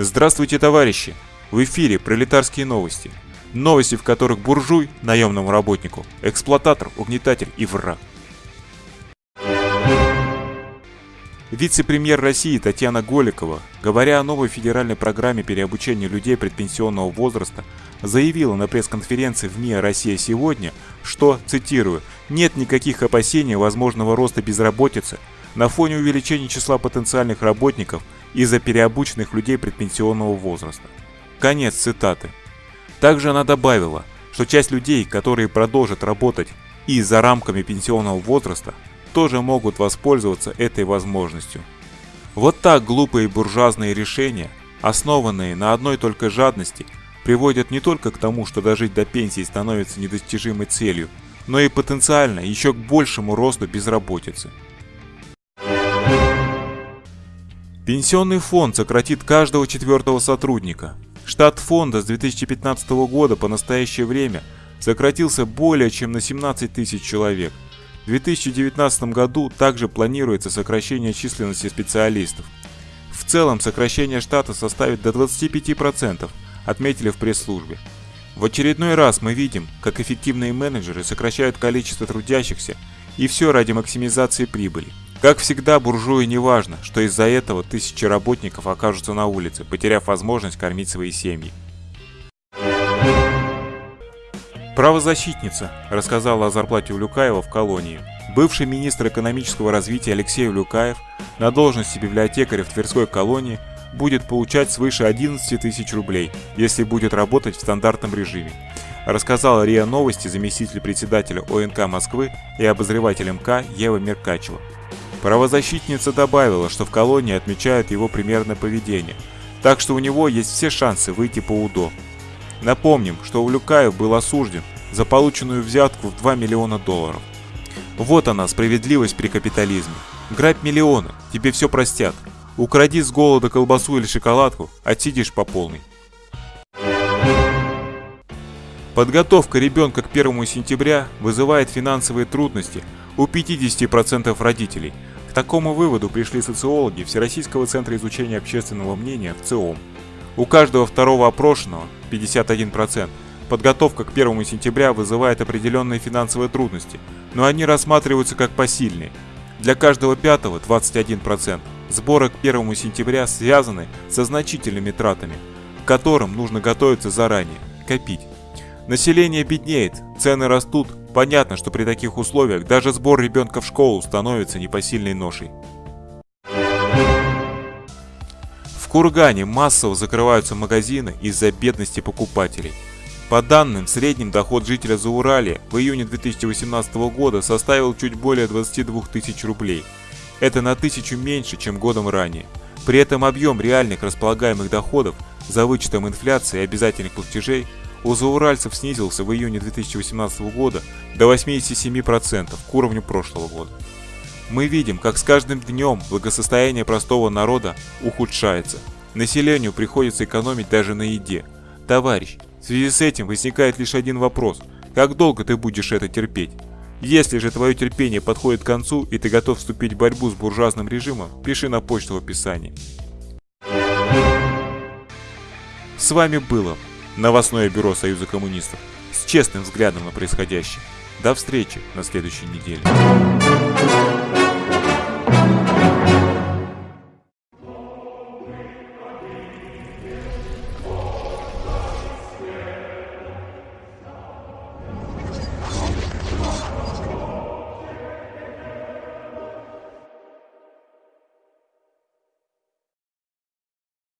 Здравствуйте, товарищи! В эфире пролетарские новости. Новости, в которых буржуй, наемному работнику, эксплуататор, угнетатель и враг. Вице-премьер России Татьяна Голикова, говоря о новой федеральной программе переобучения людей предпенсионного возраста, заявила на пресс-конференции в МИА «Россия сегодня», что, цитирую, «нет никаких опасений возможного роста безработицы на фоне увеличения числа потенциальных работников из-за переобученных людей предпенсионного возраста». Конец цитаты. Также она добавила, что часть людей, которые продолжат работать и за рамками пенсионного возраста, тоже могут воспользоваться этой возможностью. Вот так глупые буржуазные решения, основанные на одной только жадности, приводят не только к тому, что дожить до пенсии становится недостижимой целью, но и потенциально еще к большему росту безработицы. Пенсионный фонд сократит каждого четвертого сотрудника. Штат фонда с 2015 года по настоящее время сократился более чем на 17 тысяч человек – в 2019 году также планируется сокращение численности специалистов. В целом сокращение штата составит до 25%, отметили в пресс-службе. В очередной раз мы видим, как эффективные менеджеры сокращают количество трудящихся, и все ради максимизации прибыли. Как всегда, буржуи не важно, что из-за этого тысячи работников окажутся на улице, потеряв возможность кормить свои семьи. Правозащитница рассказала о зарплате Улюкаева в колонии. Бывший министр экономического развития Алексей Улюкаев на должности библиотекаря в Тверской колонии будет получать свыше 11 тысяч рублей, если будет работать в стандартном режиме. Рассказала РИА Новости заместитель председателя ОНК Москвы и обозреватель МК Ева Меркачева. Правозащитница добавила, что в колонии отмечают его примерное поведение, так что у него есть все шансы выйти по УДО. Напомним, что Улюкаев был осужден за полученную взятку в 2 миллиона долларов. Вот она, справедливость при капитализме. Грабь миллионы, тебе все простят. Укради с голода колбасу или шоколадку, отсидишь по полной. Подготовка ребенка к 1 сентября вызывает финансовые трудности у 50% родителей. К такому выводу пришли социологи Всероссийского центра изучения общественного мнения в ЦИОМ. У каждого второго опрошенного, 51%, подготовка к 1 сентября вызывает определенные финансовые трудности, но они рассматриваются как посильные. Для каждого пятого, 21%, сборы к 1 сентября связаны со значительными тратами, к которым нужно готовиться заранее, копить. Население беднеет, цены растут, понятно, что при таких условиях даже сбор ребенка в школу становится непосильной ношей. В Кургане массово закрываются магазины из-за бедности покупателей. По данным, средний доход жителя Зауралья в июне 2018 года составил чуть более 22 тысяч рублей. Это на тысячу меньше, чем годом ранее. При этом объем реальных располагаемых доходов за вычетом инфляции и обязательных платежей у зауральцев снизился в июне 2018 года до 87% к уровню прошлого года. Мы видим, как с каждым днем благосостояние простого народа ухудшается. Населению приходится экономить даже на еде. Товарищ, в связи с этим возникает лишь один вопрос. Как долго ты будешь это терпеть? Если же твое терпение подходит к концу и ты готов вступить в борьбу с буржуазным режимом, пиши на почту в описании. С вами было новостное бюро Союза коммунистов с честным взглядом на происходящее. До встречи на следующей неделе.